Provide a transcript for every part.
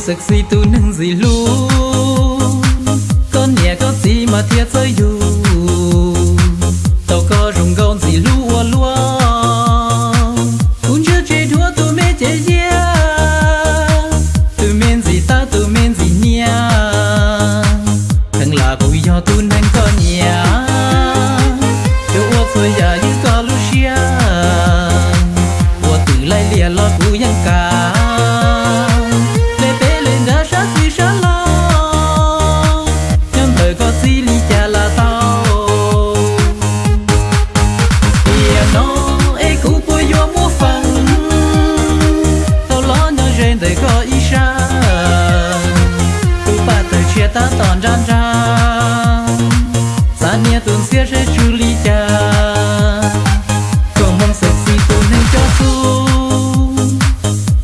sexy tu nâng gì luôn. Con nhẹ có gì mà thiệt rơi dù? Ta tòn ran ra sa nia tuần xia sẽ chú lý cha. Có mong sạch si tu nên cho su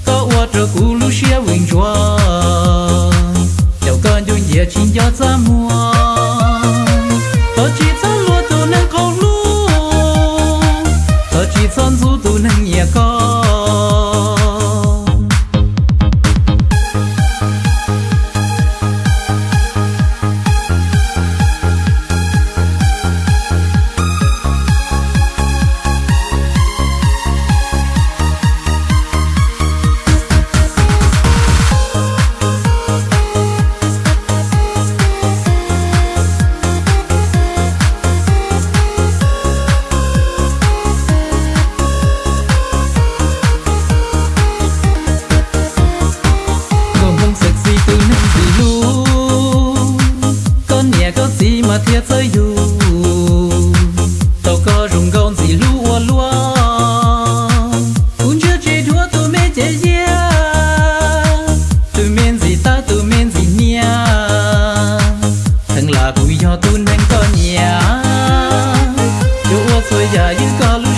có ua trở cú lu xia vinh chua chào con dung dịa chín cho ra mua. Có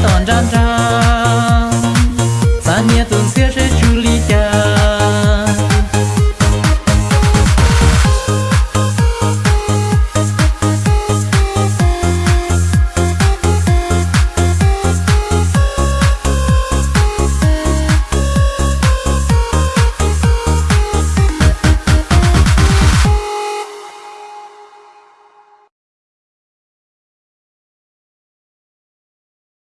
Don't dun.